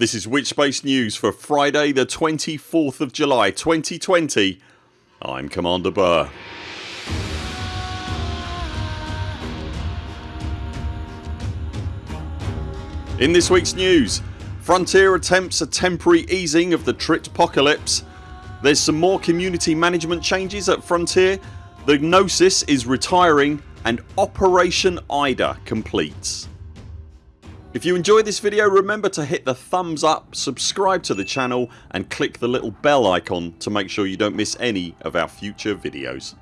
This is Witchspace News for Friday the 24th of July 2020 I'm Commander Burr. In this weeks news Frontier attempts a temporary easing of the Tritpocalypse There's some more community management changes at Frontier The Gnosis is retiring and Operation Ida completes. If you enjoyed this video remember to hit the thumbs up, subscribe to the channel and click the little bell icon to make sure you don't miss any of our future videos.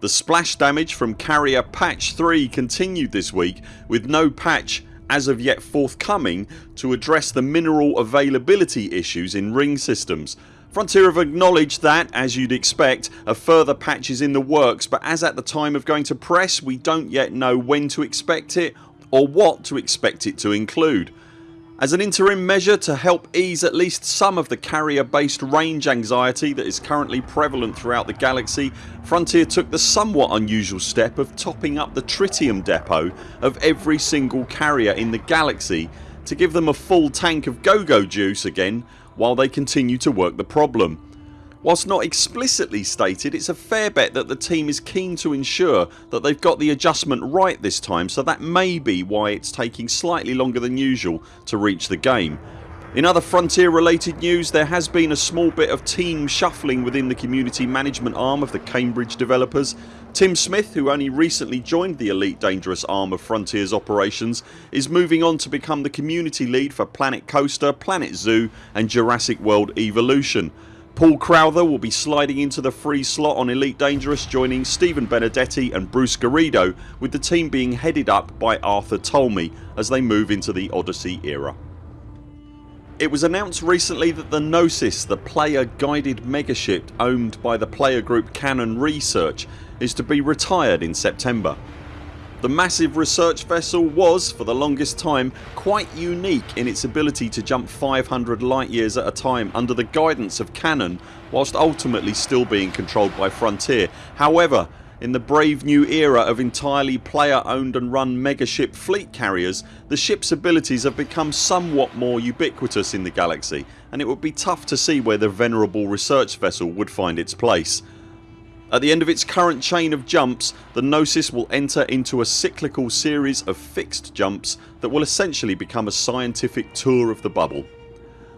The splash damage from Carrier patch 3 continued this week with no patch as of yet forthcoming to address the mineral availability issues in ring systems Frontier have acknowledged that, as you'd expect, a further patch is in the works but as at the time of going to press we don't yet know when to expect it or what to expect it to include. As an interim measure to help ease at least some of the carrier based range anxiety that is currently prevalent throughout the galaxy Frontier took the somewhat unusual step of topping up the tritium depot of every single carrier in the galaxy to give them a full tank of go-go juice again while they continue to work the problem. Whilst not explicitly stated it's a fair bet that the team is keen to ensure that they've got the adjustment right this time so that may be why it's taking slightly longer than usual to reach the game. In other Frontier related news there has been a small bit of team shuffling within the community management arm of the Cambridge developers. Tim Smith who only recently joined the Elite Dangerous arm of Frontiers operations is moving on to become the community lead for Planet Coaster, Planet Zoo and Jurassic World Evolution. Paul Crowther will be sliding into the free slot on Elite Dangerous joining Stephen Benedetti and Bruce Garrido with the team being headed up by Arthur Tolmie as they move into the Odyssey era. It was announced recently that the Gnosis, the player guided megaship owned by the player group Canonn Research is to be retired in September. The massive research vessel was, for the longest time, quite unique in its ability to jump 500 light years at a time under the guidance of Canonn whilst ultimately still being controlled by Frontier. However in the brave new era of entirely player owned and run megaship fleet carriers the ship's abilities have become somewhat more ubiquitous in the galaxy and it would be tough to see where the venerable research vessel would find its place. At the end of its current chain of jumps the Gnosis will enter into a cyclical series of fixed jumps that will essentially become a scientific tour of the bubble.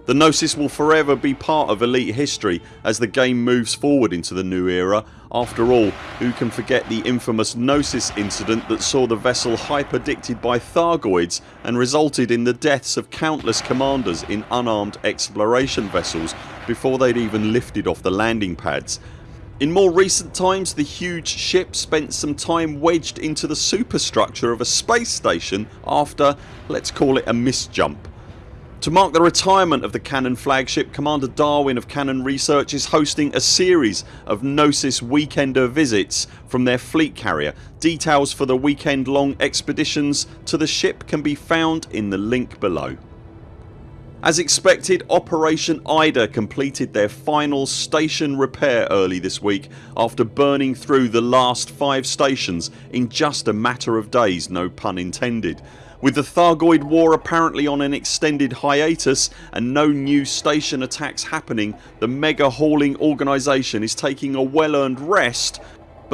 The Gnosis will forever be part of Elite history as the game moves forward into the new era. After all who can forget the infamous Gnosis incident that saw the vessel hyperdicted by Thargoids and resulted in the deaths of countless commanders in unarmed exploration vessels before they'd even lifted off the landing pads. In more recent times the huge ship spent some time wedged into the superstructure of a space station after let's call it a misjump. To mark the retirement of the Canonn flagship Commander Darwin of Canonn Research is hosting a series of Gnosis weekender visits from their fleet carrier. Details for the weekend long expeditions to the ship can be found in the link below. As expected Operation Ida completed their final station repair early this week after burning through the last 5 stations in just a matter of days no pun intended. With the Thargoid war apparently on an extended hiatus and no new station attacks happening the mega hauling organisation is taking a well earned rest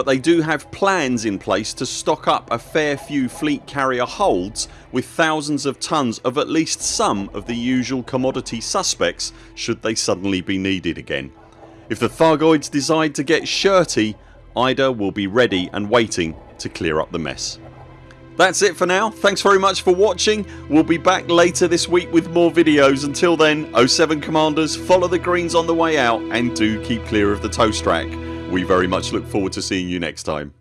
but they do have plans in place to stock up a fair few fleet carrier holds with thousands of tonnes of at least some of the usual commodity suspects should they suddenly be needed again. If the Thargoids decide to get shirty Ida will be ready and waiting to clear up the mess. That's it for now. Thanks very much for watching. We'll be back later this week with more videos. Until then 0 7 CMDRs follow the greens on the way out and do keep clear of the toast rack. We very much look forward to seeing you next time.